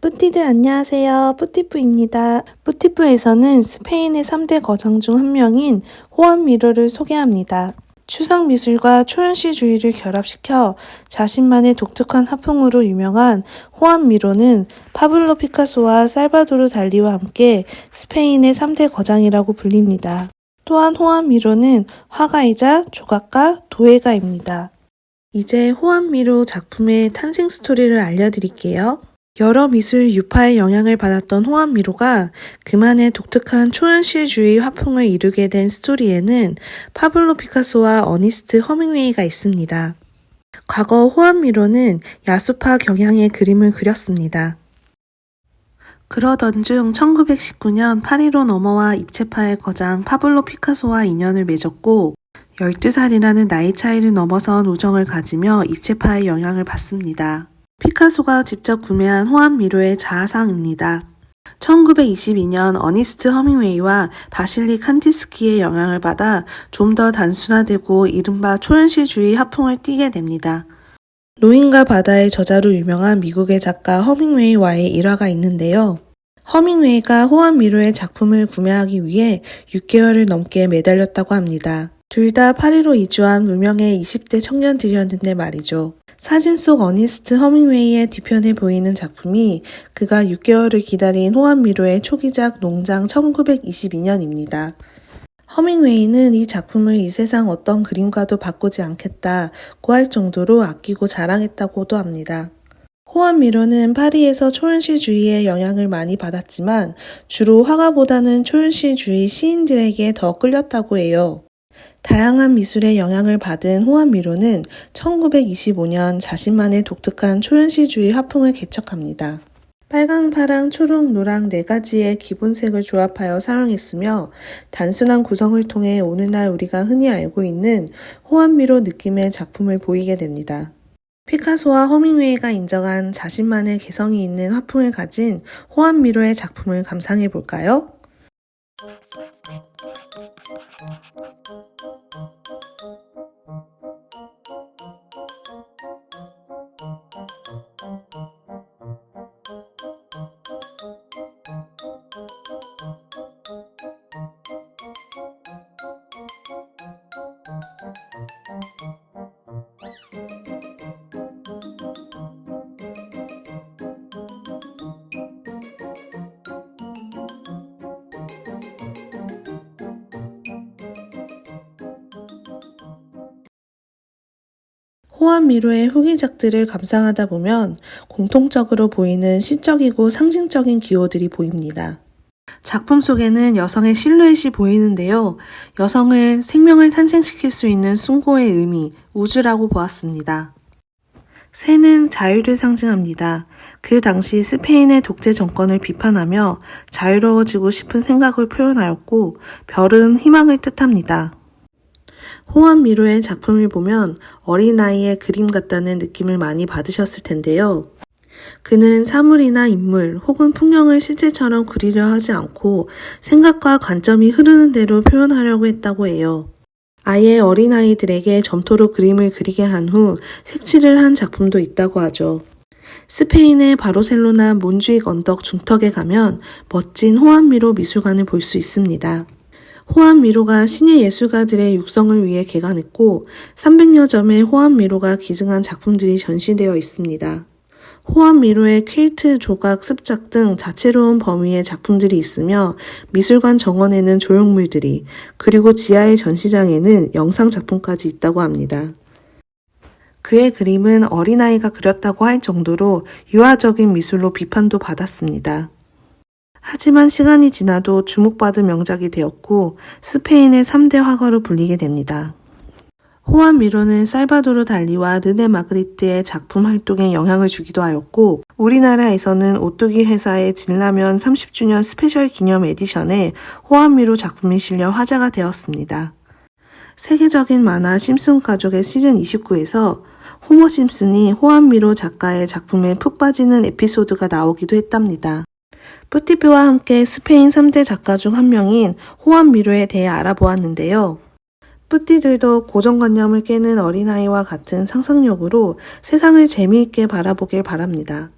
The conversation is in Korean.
뿌띠들 안녕하세요. 뿌티프입니다. 뿌티프에서는 스페인의 3대 거장 중 한 명인 호안 미로를 소개합니다. 추상 미술과 초현실주의를 결합시켜 자신만의 독특한 화풍으로 유명한 호안 미로는 파블로 피카소와 살바도르 달리와 함께 스페인의 3대 거장이라고 불립니다. 또한 호안 미로는 화가이자 조각가, 도예가입니다. 이제 호안 미로 작품의 탄생 스토리를 알려드릴게요. 여러 미술 유파의 영향을 받았던 호안 미로가 그만의 독특한 초현실주의 화풍을 이루게 된 스토리에는 파블로 피카소와 어니스트 헤밍웨이가 있습니다. 과거 호안 미로는 야수파 경향의 그림을 그렸습니다. 그러던 중 1919년 파리로 넘어와 입체파의 거장 파블로 피카소와 인연을 맺었고 12살이라는 나이 차이를 넘어선 우정을 가지며 입체파의 영향을 받습니다. 피카소가 직접 구매한 호안 미로의 자아상입니다. 1922년 어니스트 허밍웨이와 바실리 칸티스키의 영향을 받아 좀 더 단순화되고 이른바 초현실주의 화풍을 띠게 됩니다. 노인과 바다의 저자로 유명한 미국의 작가 허밍웨이와의 일화가 있는데요. 허밍웨이가 호안 미로의 작품을 구매하기 위해 6개월을 넘게 매달렸다고 합니다. 둘 다 파리로 이주한 무명의 20대 청년들이었는데 말이죠. 사진 속 어니스트 허밍웨이의 뒤편에 보이는 작품이 그가 6개월을 기다린 호안 미로의 초기작 농장 1922년입니다. 허밍웨이는 이 작품을 이 세상 어떤 그림과도 바꾸지 않겠다고 할 정도로 아끼고 자랑했다고도 합니다. 호안 미로는 파리에서 초현실주의의 영향을 많이 받았지만 주로 화가보다는 초현실주의 시인들에게 더 끌렸다고 해요. 다양한 미술의 영향을 받은 호안 미로는 1925년 자신만의 독특한 초현실주의 화풍을 개척합니다. 빨강, 파랑, 초록, 노랑 네 가지의 기본색을 조합하여 사용했으며 단순한 구성을 통해 오늘날 우리가 흔히 알고 있는 호안미로 느낌의 작품을 보이게 됩니다. 피카소와 허밍웨이가 인정한 자신만의 개성이 있는 화풍을 가진 호안미로의 작품을 감상해 볼까요? Thank you. 호안 미로의 후기작들을 감상하다 보면 공통적으로 보이는 시적이고 상징적인 기호들이 보입니다. 작품 속에는 여성의 실루엣이 보이는데요. 여성을 생명을 탄생시킬 수 있는 숭고의 의미, 우주라고 보았습니다. 새는 자유를 상징합니다. 그 당시 스페인의 독재 정권을 비판하며 자유로워지고 싶은 생각을 표현하였고, 별은 희망을 뜻합니다. 호안 미로의 작품을 보면 어린아이의 그림 같다는 느낌을 많이 받으셨을 텐데요. 그는 사물이나 인물 혹은 풍경을 실제처럼 그리려 하지 않고 생각과 관점이 흐르는 대로 표현하려고 했다고 해요. 아예 어린아이들에게 점토로 그림을 그리게 한 후 색칠을 한 작품도 있다고 하죠. 스페인의 바르셀로나 몬주익 언덕 중턱에 가면 멋진 호안미로 미술관을 볼 수 있습니다. 호안 미로가 신의 예술가들의 육성을 위해 개관했고 300여 점의 호안 미로가 기증한 작품들이 전시되어 있습니다. 호안 미로의 퀼트, 조각, 습작 등 다채로운 범위의 작품들이 있으며 미술관 정원에는 조형물들이 그리고 지하의 전시장에는 영상 작품까지 있다고 합니다. 그의 그림은 어린아이가 그렸다고 할 정도로 유아적인 미술로 비판도 받았습니다. 하지만 시간이 지나도 주목받은 명작이 되었고 스페인의 3대 화가로 불리게 됩니다. 호안 미로는 살바도르 달리와 르네 마그리트의 작품 활동에 영향을 주기도 하였고 우리나라에서는 오뚜기 회사의 진라면 30주년 스페셜 기념 에디션에 호안 미로 작품이 실려 화제가 되었습니다. 세계적인 만화 심슨 가족의 시즌 29에서 호머 심슨이 호안 미로 작가의 작품에 푹 빠지는 에피소드가 나오기도 했답니다. 뿌티표와 함께 스페인 3대 작가 중 한 명인 호안 미로에 대해 알아보았는데요. 뿌띠들도 고정관념을 깨는 어린아이와 같은 상상력으로 세상을 재미있게 바라보길 바랍니다.